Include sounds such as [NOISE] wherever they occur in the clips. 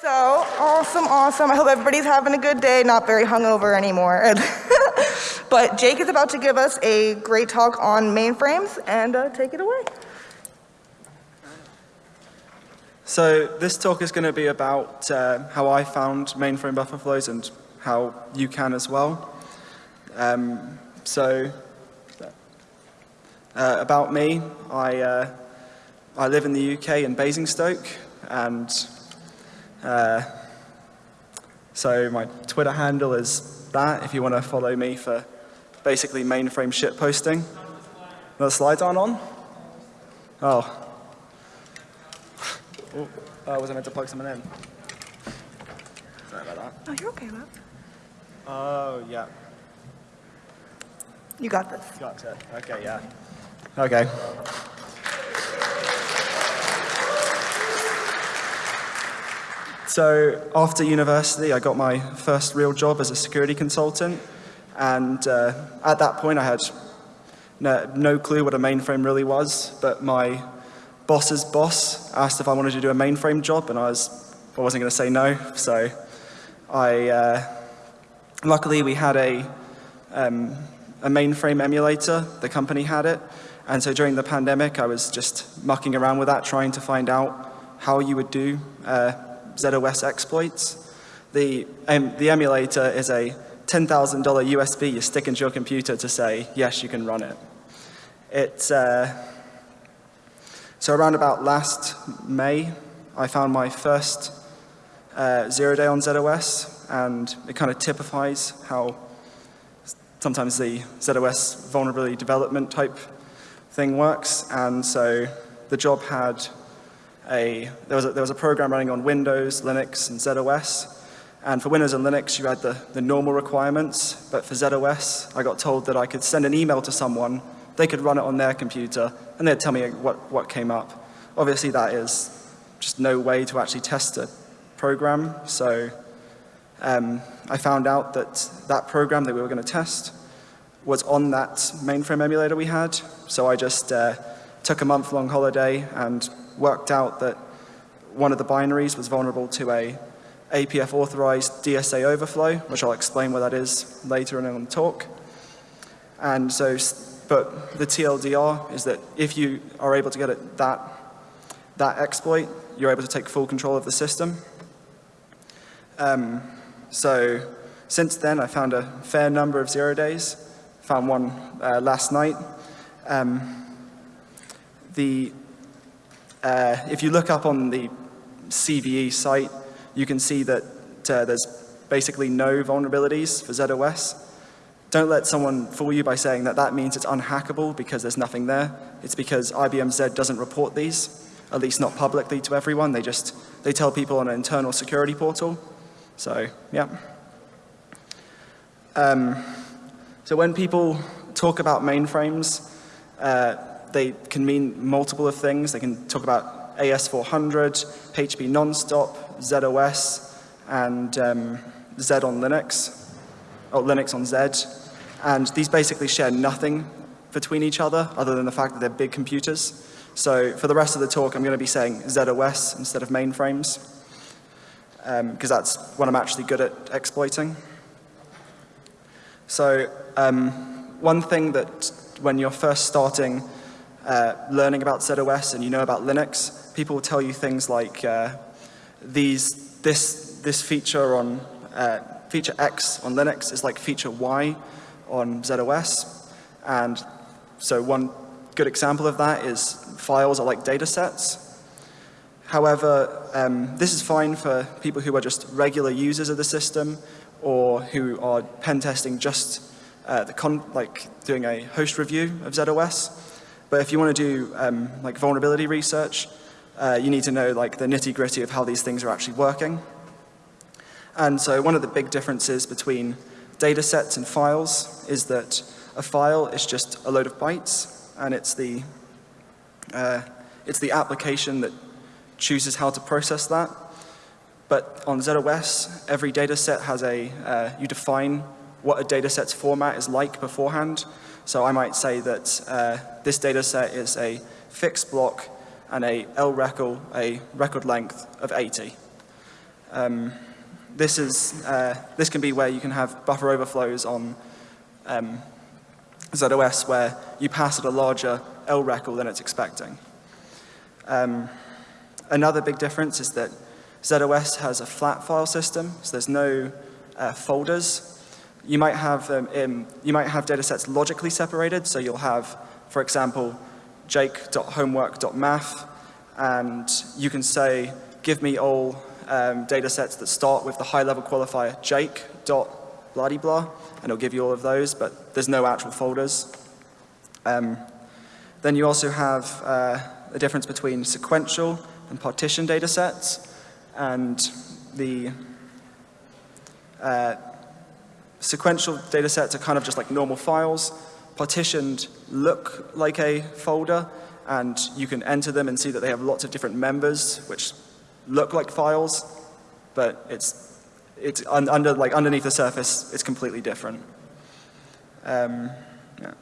So, awesome, awesome. I hope everybody's having a good day, not very hungover anymore. [LAUGHS] but Jake is about to give us a great talk on mainframes, and uh, take it away. So this talk is going to be about uh, how I found mainframe buffer flows and how you can as well. Um, so uh, about me, I, uh, I live in the UK in Basingstoke and uh, so my Twitter handle is that if you want to follow me for basically mainframe shit posting. The slides aren't on? Oh. Oh, was I meant to plug someone in? Sorry about that. Oh, you're okay, love. Oh, yeah. You got this. Got it. Okay, yeah. Okay. So after university, I got my first real job as a security consultant. And uh, at that point, I had no, no, clue what a mainframe really was. But my boss's boss asked if I wanted to do a mainframe job, and I, was, I wasn't going to say no. So I, uh, luckily, we had a, um, a mainframe emulator. The company had it. And so during the pandemic, I was just mucking around with that, trying to find out how you would do uh, ZOS exploits. The, um, the emulator is a $10,000 USB you stick into your computer to say, yes, you can run it. It's, uh, so around about last May, I found my first uh, zero day on ZOS, and it kind of typifies how sometimes the ZOS vulnerability development type thing works. And so the job had a, there was a, there was a program running on Windows, Linux, and ZOS. And for Windows and Linux, you had the, the normal requirements, but for ZOS, I got told that I could send an email to someone, they could run it on their computer, and they'd tell me what, what came up. Obviously, that is just no way to actually test a program, so um, I found out that that program that we were going to test was on that mainframe emulator we had, so I just uh, took a month-long holiday and worked out that one of the binaries was vulnerable to a APF authorized DSA overflow, which I'll explain what that is later in the talk. And so, but the TLDR is that if you are able to get that, that exploit, you're able to take full control of the system. Um, so since then, I found a fair number of zero days. Found one uh, last night. Um, the uh, if you look up on the CVE site, you can see that uh, there's basically no vulnerabilities for ZOS. Don't let someone fool you by saying that that means it's unhackable because there's nothing there. It's because IBM Z doesn't report these, at least not publicly to everyone. They just, they tell people on an internal security portal. So, yeah. Um, so when people talk about mainframes, uh, they can mean multiple of things. They can talk about AS400, HP Nonstop, ZOS, and um, Z on Linux, or Linux on Z. And these basically share nothing between each other other than the fact that they're big computers. So for the rest of the talk, I'm going to be saying ZOS instead of mainframes, because um, that's what I'm actually good at exploiting. So um, one thing that when you're first starting uh, learning about ZOS and you know about Linux, people will tell you things like uh, these, this, this feature on uh, feature X on Linux is like feature Y on ZOS. And so one good example of that is files are like data sets. However, um, this is fine for people who are just regular users of the system or who are pen testing just uh, the con like doing a host review of ZOS. But if you want to do um, like vulnerability research, uh, you need to know like the nitty gritty of how these things are actually working. And so one of the big differences between data sets and files is that a file is just a load of bytes and it's the, uh, it's the application that chooses how to process that. But on ZOS, every data set has a, uh, you define what a data set's format is like beforehand. So I might say that uh, this data set is a fixed block and a L record, a record length of 80. Um, this, is, uh, this can be where you can have buffer overflows on um, ZOS where you pass it a larger LRECL than it's expecting. Um, another big difference is that ZOS has a flat file system, so there's no uh, folders. You might have um, in, you might have data sets logically separated, so you'll have, for example, jake.homework.math, and you can say, give me all um, data sets that start with the high-level qualifier jake.blah-blah, and it'll give you all of those, but there's no actual folders. Um, then you also have uh, the difference between sequential and partition data sets, and the uh, sequential data sets are kind of just like normal files. Partitioned look like a folder, and you can enter them and see that they have lots of different members, which look like files, but it's, it's un under, like underneath the surface, it's completely different. Um, yeah.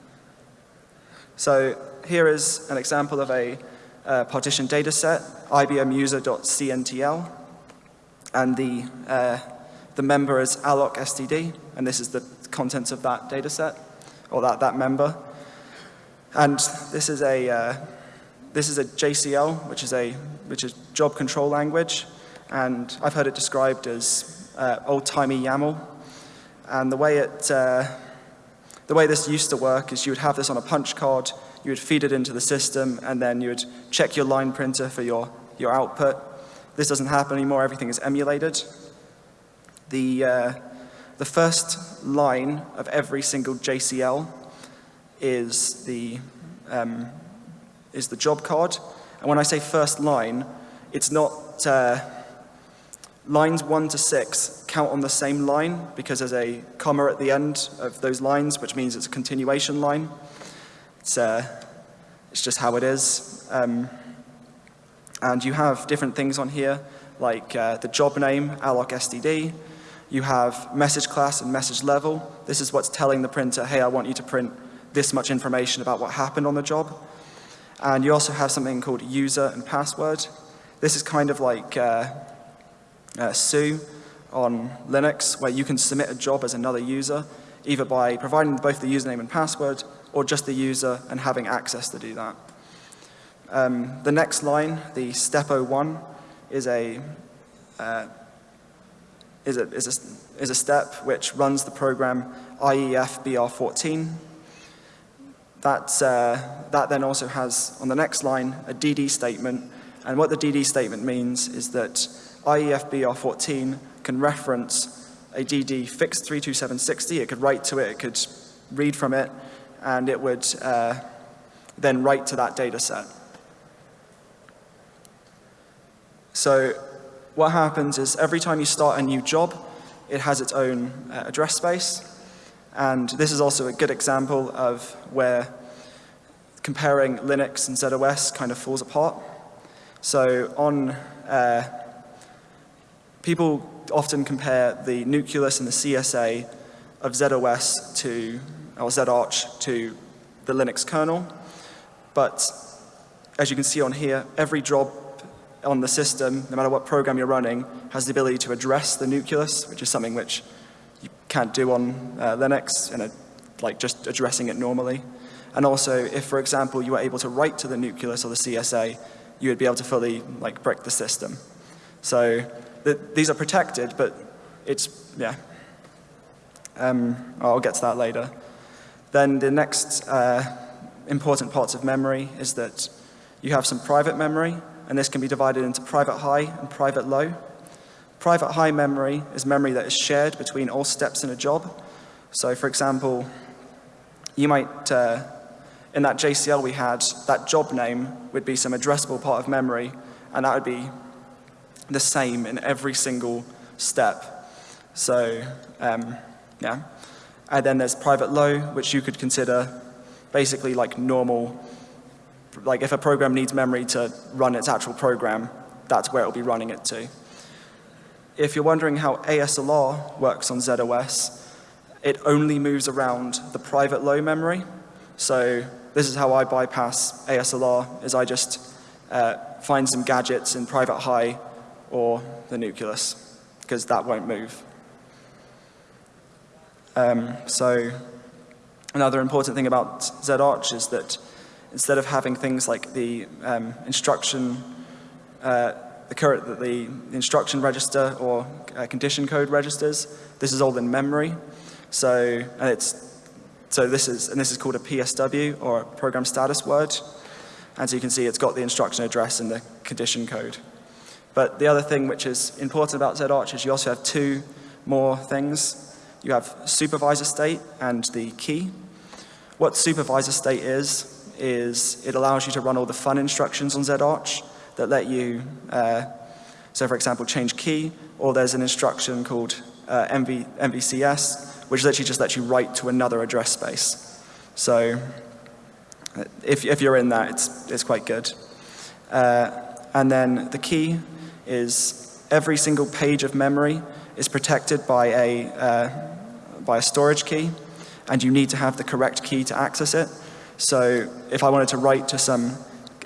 So here is an example of a uh, partition data set, IBM user.cntl, and the, uh, the member is alloc std, and this is the contents of that data set, or that, that member. And this is a, uh, this is a JCL, which is a which is job control language, and I've heard it described as uh, old-timey YAML. And the way it, uh, the way this used to work is you would have this on a punch card, you would feed it into the system, and then you would check your line printer for your, your output. This doesn't happen anymore, everything is emulated. The, uh, the first line of every single JCL is the, um, is the job card. And when I say first line, it's not uh, lines one to six count on the same line because there's a comma at the end of those lines, which means it's a continuation line. It's, uh, it's just how it is. Um, and you have different things on here, like uh, the job name, alloc std. You have message class and message level. This is what's telling the printer, hey, I want you to print this much information about what happened on the job. And you also have something called user and password. This is kind of like uh, uh, Sue on Linux, where you can submit a job as another user, either by providing both the username and password, or just the user and having access to do that. Um, the next line, the step 01, is a, uh, is, a, is, a, is a step which runs the program IEF BR14, that, uh, that then also has, on the next line, a DD statement. And what the DD statement means is that IEFBR14 can reference a DD fixed 32760. It could write to it, it could read from it, and it would uh, then write to that data set. So what happens is every time you start a new job, it has its own uh, address space. And this is also a good example of where comparing Linux and ZOS kind of falls apart. So on, uh, people often compare the nucleus and the CSA of ZOS to, or ZArch to the Linux kernel. But as you can see on here, every job on the system, no matter what program you're running, has the ability to address the nucleus, which is something which you can't do on uh, Linux, and like just addressing it normally. And also, if, for example, you were able to write to the nucleus or the CSA, you would be able to fully like brick the system. So the, these are protected, but it's, yeah. Um, I'll get to that later. Then the next uh, important parts of memory is that you have some private memory, and this can be divided into private high and private low. Private high memory is memory that is shared between all steps in a job. So for example, you might, uh, in that JCL we had, that job name would be some addressable part of memory, and that would be the same in every single step. So, um, yeah. And then there's private low, which you could consider basically like normal, like if a program needs memory to run its actual program, that's where it'll be running it to. If you're wondering how ASLR works on ZOS, it only moves around the private low memory. So this is how I bypass ASLR, is I just uh, find some gadgets in private high or the nucleus. because that won't move. Um, so another important thing about ZArch is that instead of having things like the um, instruction, uh, the, current, that the instruction register or uh, condition code registers, this is all in memory. So it's so this is and this is called a PSW or a program status word. And so you can see it's got the instruction address and the condition code. But the other thing which is important about ZArch is you also have two more things. You have supervisor state and the key. What supervisor state is, is it allows you to run all the fun instructions on ZArch that let you, uh, so for example, change key, or there's an instruction called uh, MV, MVCS, which literally just lets you write to another address space. So if, if you're in that, it's, it's quite good. Uh, and then the key is every single page of memory is protected by a, uh, by a storage key, and you need to have the correct key to access it. So if I wanted to write to some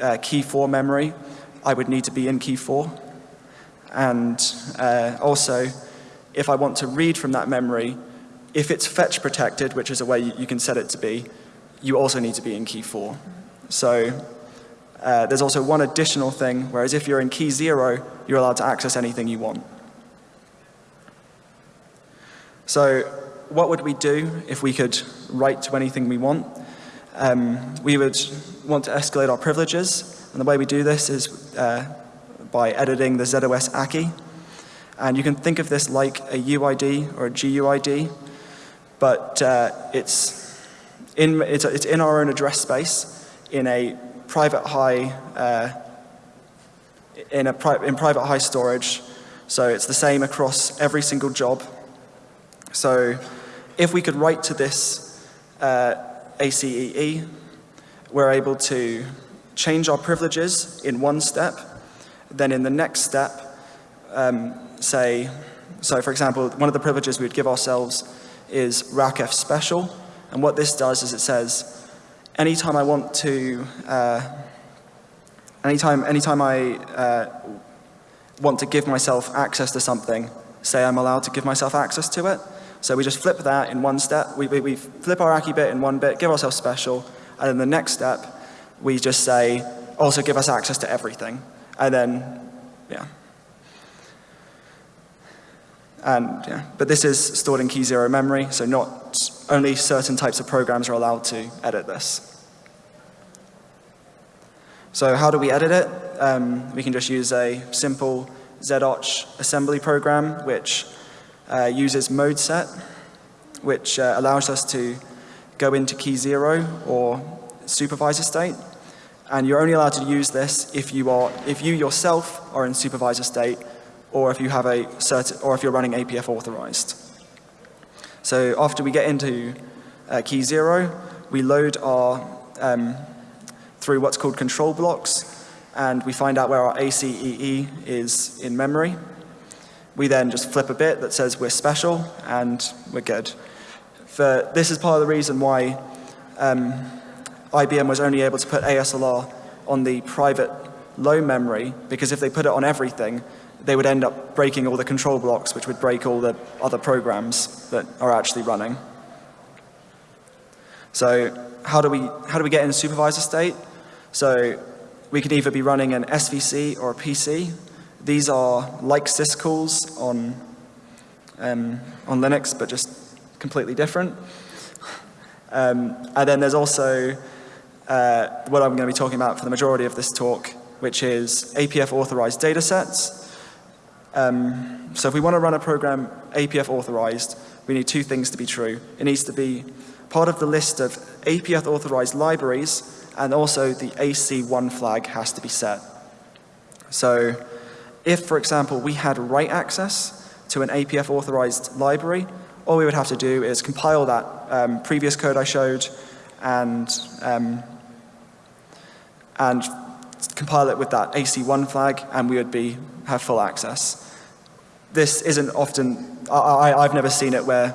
uh, key 4 memory, I would need to be in key 4. And uh, also, if I want to read from that memory, if it's fetch protected, which is a way you, can set it to be, you also need to be in key 4. So uh, there's also one additional thing, whereas if you're in key 0, you're allowed to access anything you want. So what would we do if we could write to anything we want? Um, we would want to escalate our privileges, and the way we do this is uh, by editing the ZOS ACI. And you can think of this like a UID or a GUID, but uh, it's, in, it's, it's, in our own address space in a private high, uh, in, a pri in private high storage. So it's the same across every single job. So if we could write to this uh, ACEE, we're able to change our privileges in one step. Then in the next step, um, say, so for example, one of the privileges we would give ourselves is RACF special. And what this does is it says, anytime I want to, uh, anytime, anytime I uh, want to give myself access to something, say I'm allowed to give myself access to it. So we just flip that in one step. We, we, we flip our ACI bit in one bit, give ourselves special, and then the next step, we just say, also give us access to everything. And then, yeah. And yeah, but this is stored in key zero memory, so not only certain types of programs are allowed to edit this. So how do we edit it? Um, we can just use a simple ZArch assembly program, which uh, uses mode set, which uh, allows us to go into key zero or supervisor state. And you're only allowed to use this if you are, if you yourself are in supervisor state or if you have a certain, or if you're running APF authorized. So after we get into uh, key zero, we load our, um, through what's called control blocks, and we find out where our ACEE is in memory. We then just flip a bit that says we're special, and we're good. For, this is part of the reason why um, IBM was only able to put ASLR on the private low memory, because if they put it on everything, they would end up breaking all the control blocks, which would break all the other programs that are actually running. So how do we, how do we get in supervisor state? So we could either be running an SVC or a PC. These are like syscalls on, um, on Linux, but just completely different. Um, and then there's also uh, what I'm going to be talking about for the majority of this talk, which is APF authorized datasets. Um, so if we want to run a program APF authorized, we need two things to be true. It needs to be part of the list of APF authorized libraries and also the AC1 flag has to be set. So if, for example, we had write access to an APF authorized library, all we would have to do is compile that um, previous code I showed and, um, and compile it with that AC1 flag and we would be, have full access. This isn't often, I, I, have never seen it where,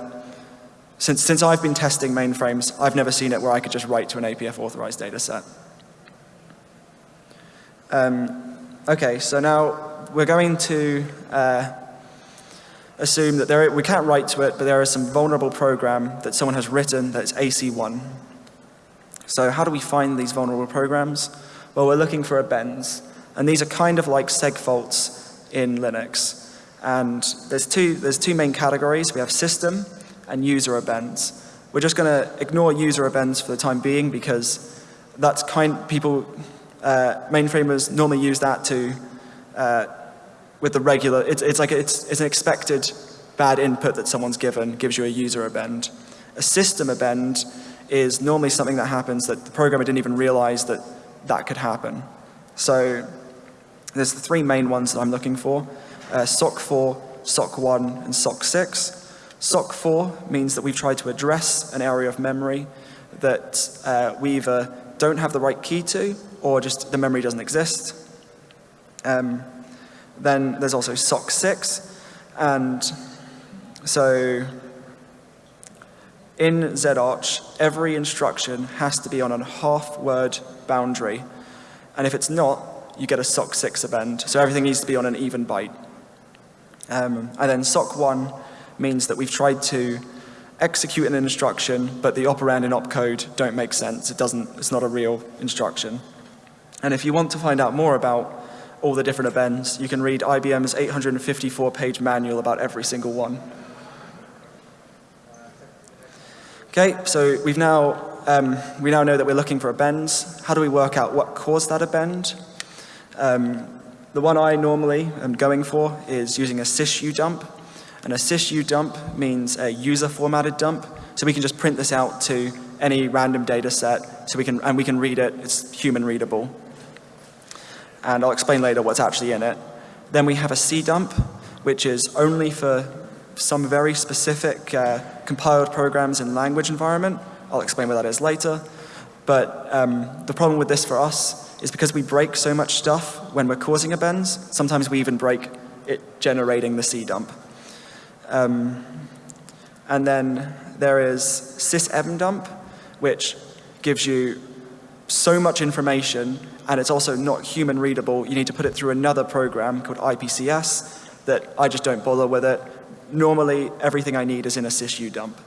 since, since I've been testing mainframes, I've never seen it where I could just write to an APF authorized data set. Um, okay, so now we're going to uh, assume that there, we can't write to it, but there is some vulnerable program that someone has written that's AC1. So how do we find these vulnerable programs? Well, we're looking for abends. And these are kind of like seg faults in Linux. And there's two, there's two main categories. We have system and user abends. We're just going to ignore user abends for the time being because that's kind, people, uh, mainframers normally use that to, uh, with the regular, it's, it's like, it's, it's an expected bad input that someone's given, gives you a user abend. A system abend is normally something that happens that the programmer didn't even realize that that could happen. So there's the three main ones that I'm looking for, uh, SOC 4, SOC 1, and SOC 6. SOC 4 means that we've tried to address an area of memory that uh, we either don't have the right key to or just the memory doesn't exist. Um, then there's also SOC 6 and so in ZArch, every instruction has to be on a half word boundary. And if it's not, you get a SOC 6 abend. So everything needs to be on an even byte. Um, and then SOC 1 means that we've tried to execute an instruction, but the operand and opcode don't make sense. It doesn't, it's not a real instruction. And if you want to find out more about all the different events. you can read IBM's 854 page manual about every single one. Okay, so we've now, um, we now know that we're looking for a bend. How do we work out what caused that abend? Um, the one I normally am going for is using a sysu dump. And a sysu dump means a user formatted dump. So we can just print this out to any random data set so we can, and we can read it. It's human readable. And I'll explain later what's actually in it. Then we have a C dump, which is only for some very specific uh, compiled programs in language environment. I'll explain what that is later. But um, the problem with this for us is because we break so much stuff when we're causing a abends, sometimes we even break it generating the cdump. Um, and then there is sysebndump, which gives you so much information and it's also not human readable. You need to put it through another program called IPCS that I just don't bother with it normally everything I need is in a sysu dump.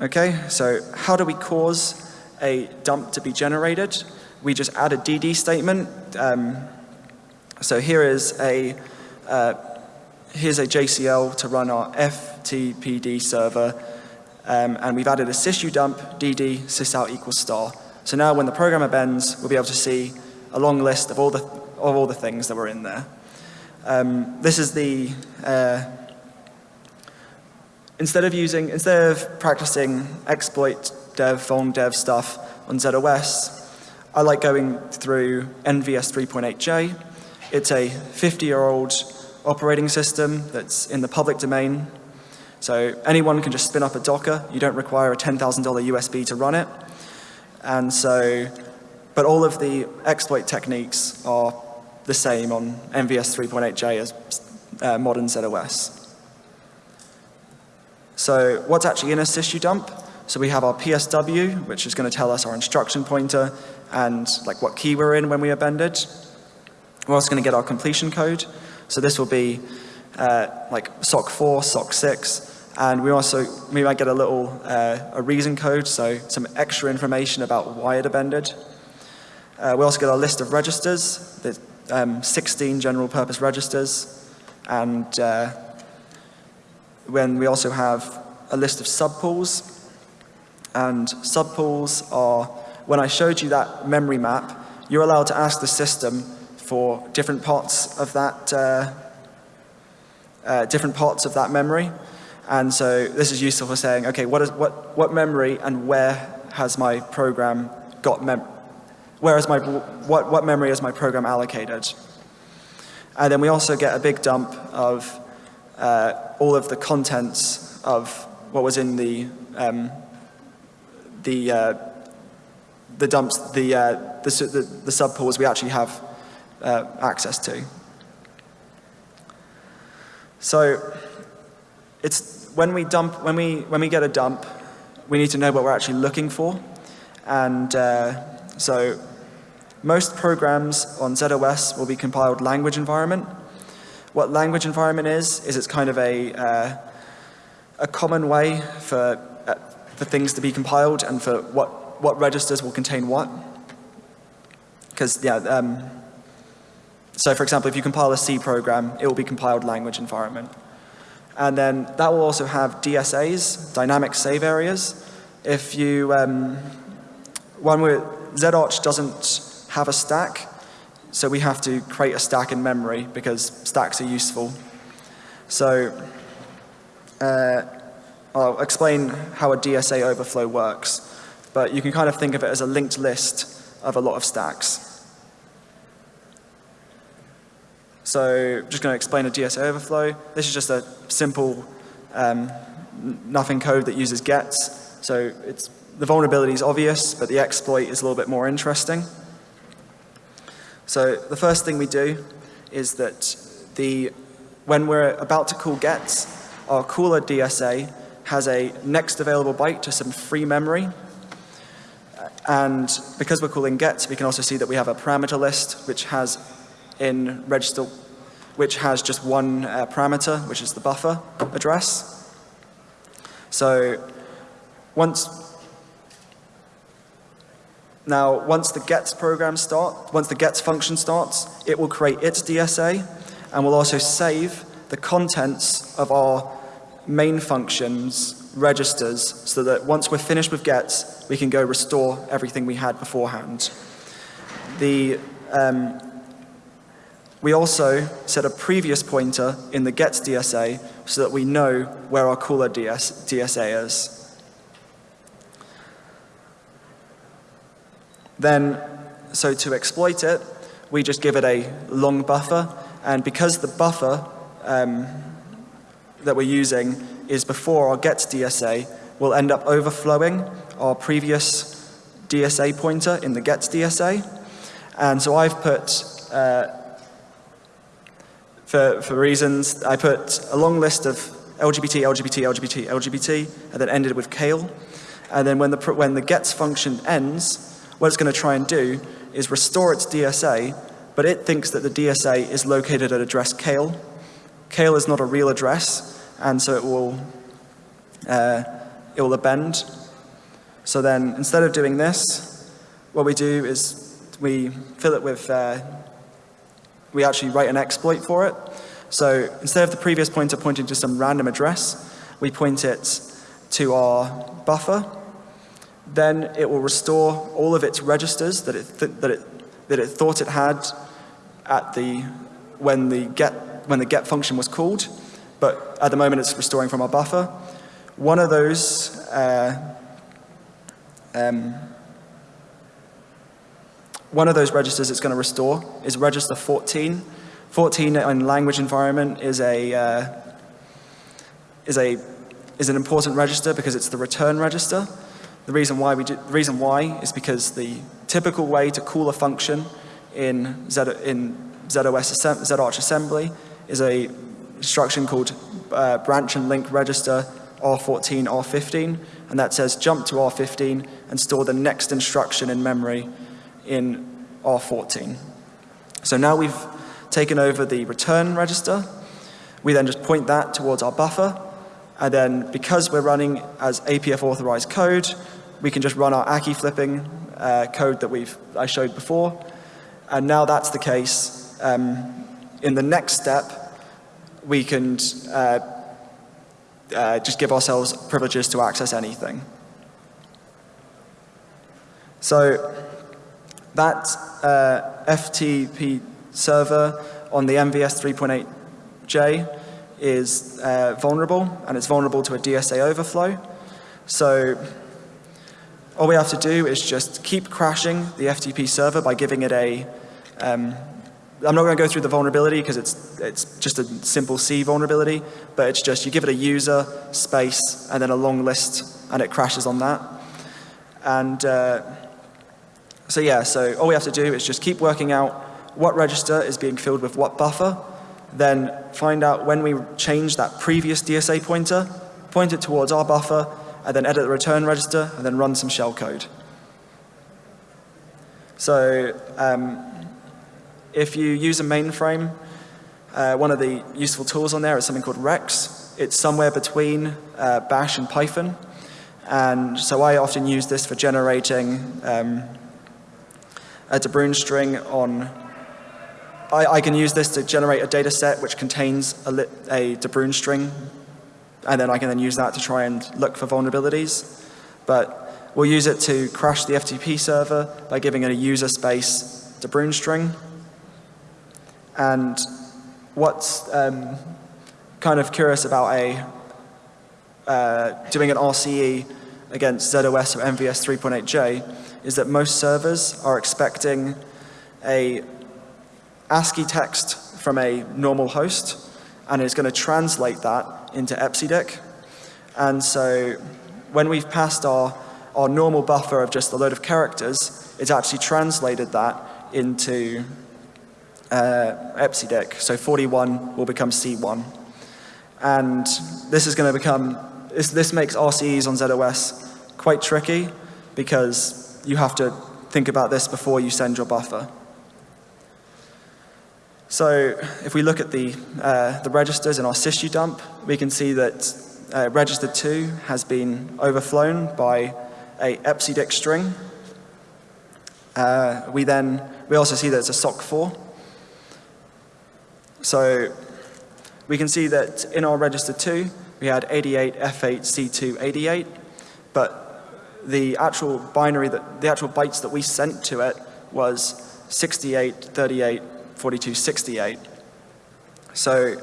Okay, so how do we cause a dump to be generated? We just add a DD statement. Um, so here is a uh, here's a JCL to run our FTPD server, um, and we've added a sysu dump DD sysout equals star. So now when the programmer bends, we'll be able to see a long list of all the of all the things that were in there. Um, this is the, uh, instead of using, instead of practicing exploit dev, vuln dev stuff on ZOS, I like going through NVS 3.8J. It's a 50-year-old operating system that's in the public domain. So anyone can just spin up a Docker. You don't require a $10,000 USB to run it. And so, but all of the exploit techniques are the same on NVS 3.8J as uh, modern ZOS. So what's actually in a sysu dump? So we have our PSW, which is going to tell us our instruction pointer and like what key we're in when we abended. We're also going to get our completion code. So this will be uh, like SOC 4, SOC 6, and we also, we might get a little, uh, a reason code, so some extra information about why it abended. Uh, we also get our list of registers the um, 16 general purpose registers. And uh, when we also have a list of subpools. And subpools are when I showed you that memory map you're allowed to ask the system for different parts of that uh, uh, different parts of that memory and so this is useful for saying okay what is what what memory and where has my program got mem where is my, what, what memory is my program allocated? And then we also get a big dump of uh, all of the contents of what was in the, um, the, uh, the dumps, the, uh, the, the, the subpools we actually have uh, access to. So it's when we dump, when we, when we get a dump, we need to know what we're actually looking for. And uh, so most programs on ZOS will be compiled language environment. What language environment is, is it's kind of a, uh, a common way for, uh, for things to be compiled and for what, what registers will contain what. Because, yeah, um, so for example, if you compile a C program, it will be compiled language environment. And then that will also have DSAs, dynamic save areas. If you, um, one where ZArch doesn't have a stack, so we have to create a stack in memory because stacks are useful. So uh, I'll explain how a DSA overflow works, but you can kind of think of it as a linked list of a lot of stacks. So just going to explain a DSA overflow. This is just a simple um, nothing code that uses gets. So it's, the vulnerability is obvious, but the exploit is a little bit more interesting. So the first thing we do is that the, when we're about to call gets, our caller DSA has a next available byte to some free memory. And because we're calling gets, we can also see that we have a parameter list which has in register, which has just one uh, parameter, which is the buffer address. So once now, once the gets program start, once the gets function starts, it will create its DSA and will also save the contents of our main functions registers so that once we're finished with gets, we can go restore everything we had beforehand. The, um, we also set a previous pointer in the gets DSA so that we know where our caller DS, DSA is. Then, so to exploit it, we just give it a long buffer, and because the buffer um, that we're using is before our gets DSA, we'll end up overflowing our previous DSA pointer in the gets DSA. And so I've put, uh, for, for reasons, I put a long list of LGBT, LGBT, LGBT, LGBT, and then ended with Kale. And then when the, when the gets function ends, what it's going to try and do is restore its DSA, but it thinks that the DSA is located at address Kale. Kale is not a real address, and so it will, uh, it will append. So then, instead of doing this, what we do is we fill it with, uh, we actually write an exploit for it. So instead of the previous pointer pointing to some random address, we point it to our buffer, then it will restore all of its registers that it, th that it, that it thought it had at the, when, the get, when the get function was called, but at the moment it's restoring from our buffer. One of those uh, um, one of those registers it's going to restore is register 14. 14 in language environment is a uh, is a is an important register because it's the return register. The reason why we do, the reason why is because the typical way to call a function in Z, in ZOS ZArch assembly is a instruction called uh, branch and link register R14 R15 and that says jump to R15 and store the next instruction in memory in R14. So now we've taken over the return register. We then just point that towards our buffer and then because we're running as APF authorized code, we can just run our ACCI flipping uh, code that we've, I showed before. And now that's the case. Um, in the next step, we can uh, uh, just give ourselves privileges to access anything. So that uh, FTP server on the MVS 3.8J is uh, vulnerable, and it's vulnerable to a DSA overflow. So all we have to do is just keep crashing the FTP server by giving it a, um, I'm not going to go through the vulnerability because it's, it's just a simple C vulnerability, but it's just you give it a user, space, and then a long list, and it crashes on that. And uh, so yeah, so all we have to do is just keep working out what register is being filled with what buffer, then find out when we change that previous DSA pointer, point it towards our buffer, and then edit the return register, and then run some shell code. So um, if you use a mainframe, uh, one of the useful tools on there is something called Rex. It's somewhere between uh, Bash and Python. And so I often use this for generating um, a De Bruijn string on, I, I, can use this to generate a data set which contains a, lit, a string, and then I can then use that to try and look for vulnerabilities. But we'll use it to crash the FTP server by giving it a user space De Bruijn string. And what's um, kind of curious about a uh, doing an RCE against ZOS or MVS 3.8j is that most servers are expecting a ASCII text from a normal host and is going to translate that into EPSIDIC. And so when we've passed our, our normal buffer of just a load of characters, it's actually translated that into uh, EPSIDIC. So 41 will become C1. And this is going to become, this, this makes RCEs on ZOS quite tricky because you have to think about this before you send your buffer. So if we look at the, uh, the registers in our sysu dump, we can see that uh, register 2 has been overflown by a EPSIDIC string. Uh, we then, we also see that it's a SOC4. So we can see that in our register 2, we had 88 F8 C2 88, but the actual binary, that, the actual bytes that we sent to it was 68, 38, 42, 68. So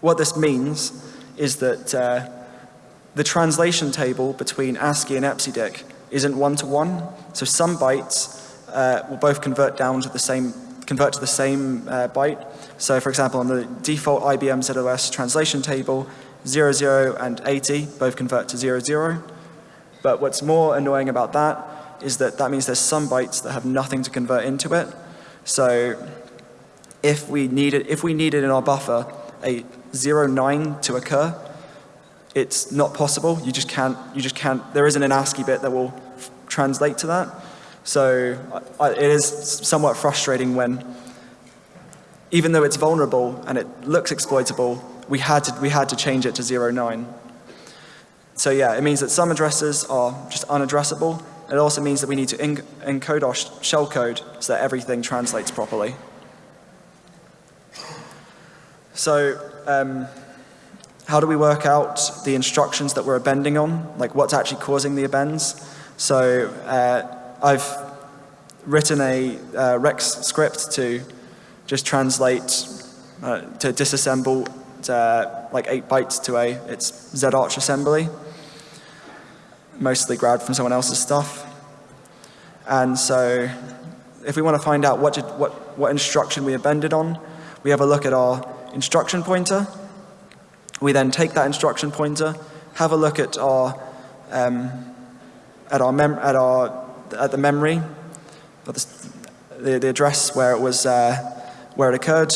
what this means is that uh, the translation table between ASCII and EPSIDIC isn't one-to-one. -one. So some bytes uh, will both convert down to the same, convert to the same uh, byte. So for example, on the default IBM ZOS translation table, 00 and 80 both convert to 00. But what's more annoying about that is that that means there's some bytes that have nothing to convert into it. So if we needed, if we needed in our buffer a 09 to occur, it's not possible. You just can't, you just can't, there isn't an ASCII bit that will translate to that. So I, it is somewhat frustrating when, even though it's vulnerable and it looks exploitable, we had to, we had to change it to 09. So yeah, it means that some addresses are just unaddressable. It also means that we need to encode our shellcode so that everything translates properly. So um, how do we work out the instructions that we're appending on? Like what's actually causing the appends? So uh, I've written a uh, Rex script to just translate, uh, to disassemble uh, like eight bytes to a its ZArch assembly mostly grabbed from someone else's stuff. And so if we want to find out what, did, what, what instruction we appended on, we have a look at our instruction pointer. We then take that instruction pointer, have a look at our, um, at our, mem at our, at the memory, the, the, the, address where it was, uh, where it occurred.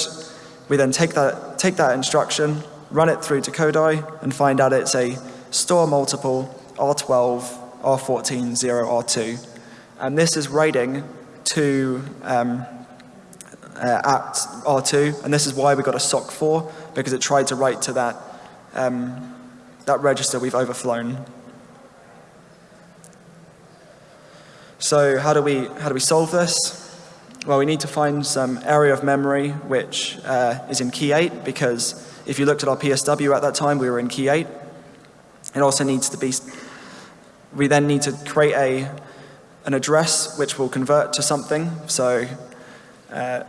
We then take that, take that instruction, run it through to Kodai and find out it's a store multiple R12, R14, 0, R2. And this is writing to um, uh, at R2, and this is why we got a SOC4, because it tried to write to that, um, that register we've overflown. So how do we, how do we solve this? Well, we need to find some area of memory which uh, is in key 8, because if you looked at our PSW at that time, we were in key 8. It also needs to be, we then need to create a, an address which will convert to something. So uh,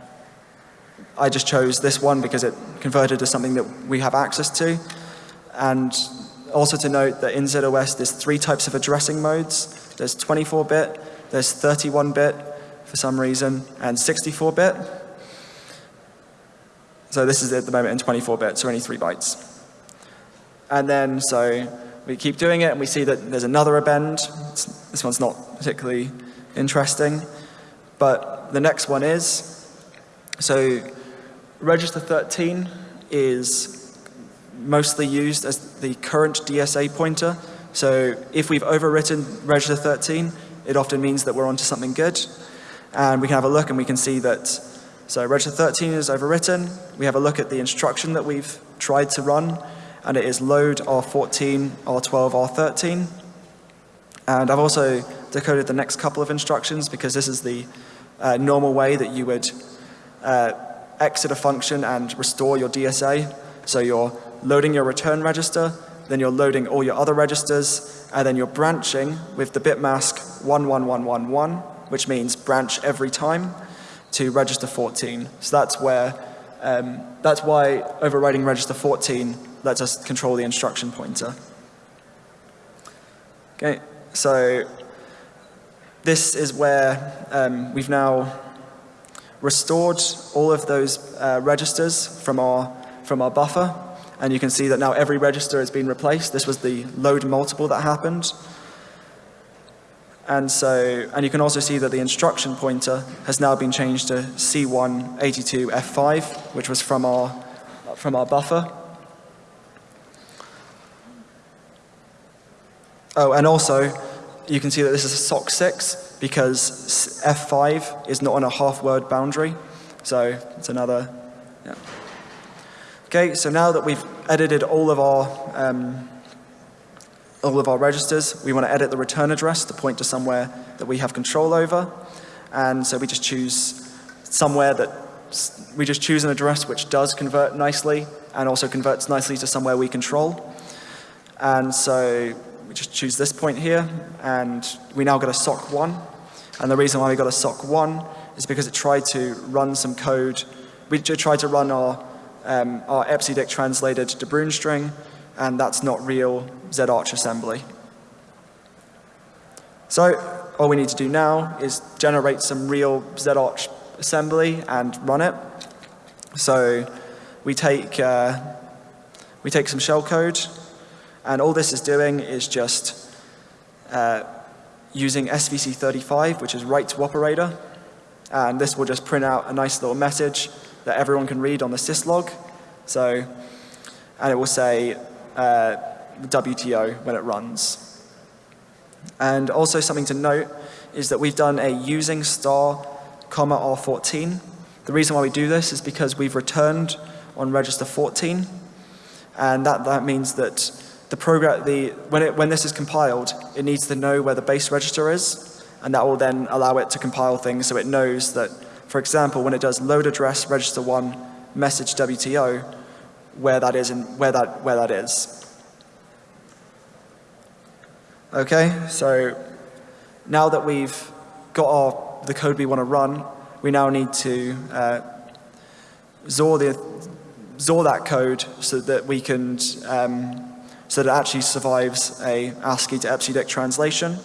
I just chose this one because it converted to something that we have access to. And also to note that in ZOS there's three types of addressing modes. There's 24-bit, there's 31-bit for some reason, and 64-bit. So this is at the moment in 24-bit, so only three bytes. And then, so we keep doing it and we see that there's another append. It's, this one's not particularly interesting. But the next one is, so register 13 is mostly used as the current DSA pointer. So if we've overwritten register 13, it often means that we're onto something good. And we can have a look and we can see that So register 13 is overwritten. We have a look at the instruction that we've tried to run, and it is load R14, R12, R13. And I've also decoded the next couple of instructions because this is the uh, normal way that you would uh, exit a function and restore your DSA. So you're loading your return register, then you're loading all your other registers, and then you're branching with the bit mask 11111, which means branch every time to register 14. So that's where, um, that's why overriding register 14 lets us control the instruction pointer. Okay, so this is where um, we've now restored all of those uh, registers from our, from our buffer. And you can see that now every register has been replaced. This was the load multiple that happened. And so, and you can also see that the instruction pointer has now been changed to C182F5, which was from our, from our buffer. Oh, and also, you can see that this is a SOC 6 because F5 is not on a half word boundary. So it's another, yeah. Okay, so now that we've edited all of our um, all of our registers. We want to edit the return address to point to somewhere that we have control over. And so we just choose somewhere that, we just choose an address which does convert nicely and also converts nicely to somewhere we control. And so we just choose this point here and we now get a SOC 1. And the reason why we got a SOC 1 is because it tried to run some code. We tried to run our, um, our epsidict translated Bruijn string and that's not real ZArch assembly. So all we need to do now is generate some real ZArch assembly and run it. So we take, uh, we take some shellcode, and all this is doing is just uh, using SVC35, which is write to operator, and this will just print out a nice little message that everyone can read on the syslog. So, and it will say uh, WTO when it runs. And also something to note is that we've done a using star comma R14. The reason why we do this is because we've returned on register 14 and that, that means that the program, the, when, it, when this is compiled, it needs to know where the base register is and that will then allow it to compile things so it knows that, for example, when it does load address register 1 message WTO, where that is and where that, where that is. Okay, so now that we've got our, the code we want to run, we now need to uh, XOR, the, XOR that code so that we can, um, so that it actually survives a ASCII to EBCDIC translation.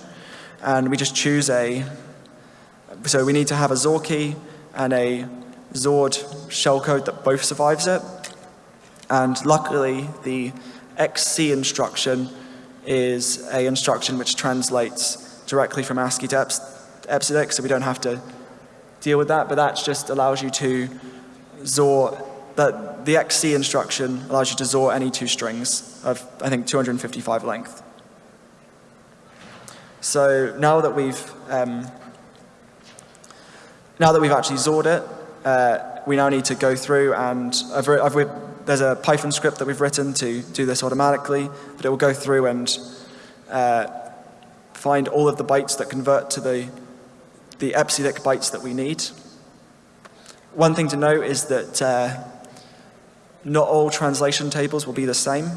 And we just choose a, so we need to have a XOR key and a Zord shellcode that both survives it. And luckily, the XC instruction is a instruction which translates directly from ASCII to EBCDIC, so we don't have to deal with that, but that just allows you to XOR, that the XC instruction allows you to XOR any two strings of, I think, 255 length. So now that we've, um, now that we've actually XORed it, uh, we now need to go through and I've, I've, there's a Python script that we've written to do this automatically, but it will go through and uh, find all of the bytes that convert to the, the EBCDIC bytes that we need. One thing to note is that uh, not all translation tables will be the same.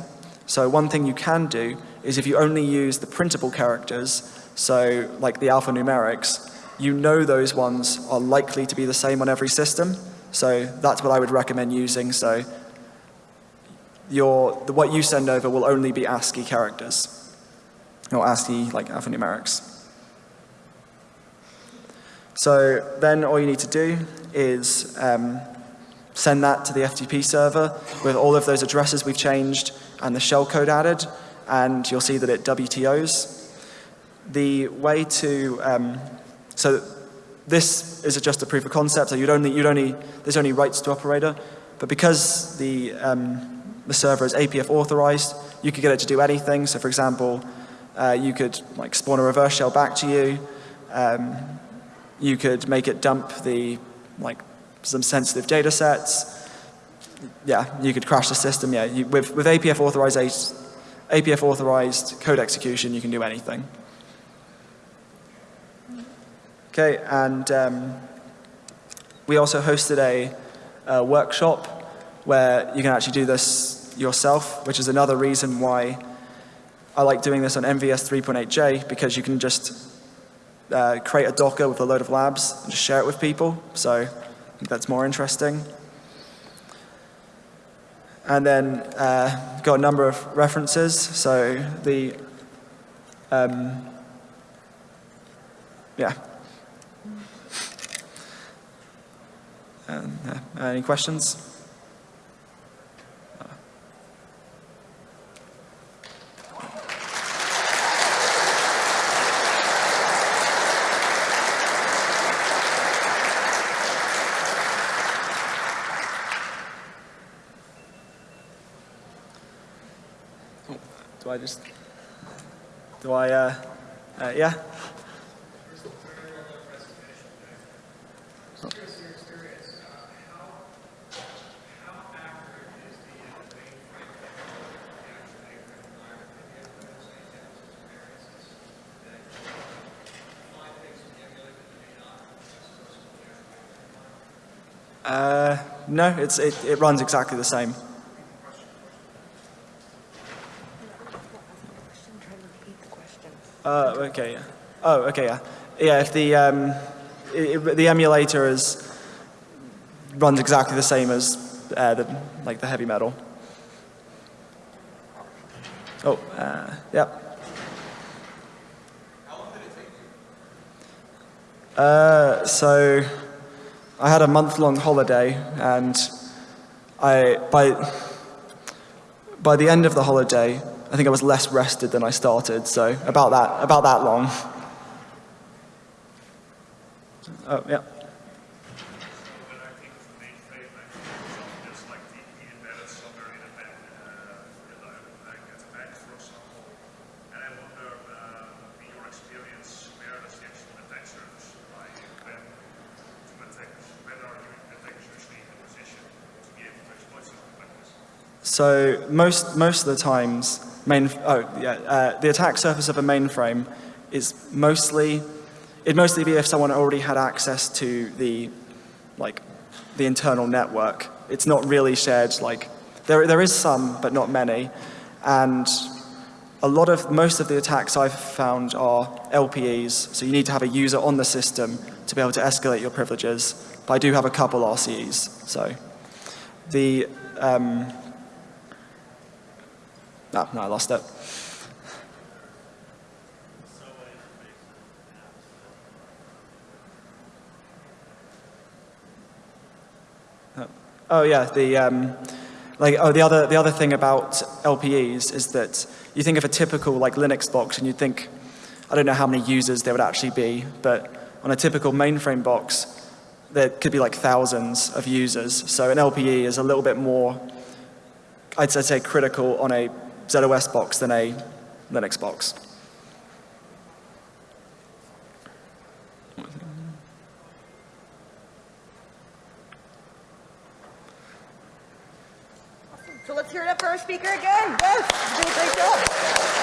So one thing you can do is if you only use the printable characters, so like the alphanumerics, you know those ones are likely to be the same on every system. So that's what I would recommend using. So your, the, what you send over will only be ASCII characters, or ASCII like alphanumerics. So then all you need to do is um, send that to the FTP server with all of those addresses we've changed and the shellcode added, and you'll see that it WTOs. The way to, um, so this is just a proof of concept, so you'd only, you'd only, there's only rights to operator, but because the, um, the server is APF authorized. You could get it to do anything. So for example, uh, you could like spawn a reverse shell back to you. Um, you could make it dump the like some sensitive data sets, yeah, you could crash the system. Yeah, you, with, with APF authorized, APF authorized code execution, you can do anything. Okay, and um, we also hosted a, a workshop where you can actually do this yourself, which is another reason why I like doing this on MVS 3.8j because you can just uh, create a Docker with a load of labs and just share it with people. So I think that's more interesting. And then uh, got a number of references. So the, um, yeah. Uh, any questions? Do I just, do I, uh, uh, yeah? Uh, no, it's, it, it runs exactly the same. Uh, okay. Oh, okay. Yeah. Yeah. If the um, i i the emulator is runs exactly the same as uh, the like the heavy metal. Oh, uh, yeah. Uh, so I had a month-long holiday, and I by by the end of the holiday, I think I was less rested than I started, so about that, about that long. Oh, yeah. When I think of the mainframe, I think just like the embedded somewhere in a Mac, uh, like at a Mac, for example. And I wonder, uh, in your experience, where does the actual attack surface lie? When to attackers, when are you attackers usually in a position to be able to exploit something like this? So most, most of the times, main, oh, yeah, uh, the attack surface of a mainframe is mostly, it'd mostly be if someone already had access to the, like, the internal network. It's not really shared, like, there, there is some, but not many. And a lot of, most of the attacks I've found are LPEs, so you need to have a user on the system to be able to escalate your privileges. But I do have a couple RCEs, so. The, um, no, no, I lost it. Oh, yeah, the um, like oh the other the other thing about LPEs is that you think of a typical like Linux box and you think I don't know how many users there would actually be, but on a typical mainframe box there could be like thousands of users. So an LPE is a little bit more I'd say critical on a ZOS box than a Linux box. So let's hear it up for our speaker again. Yes, great job.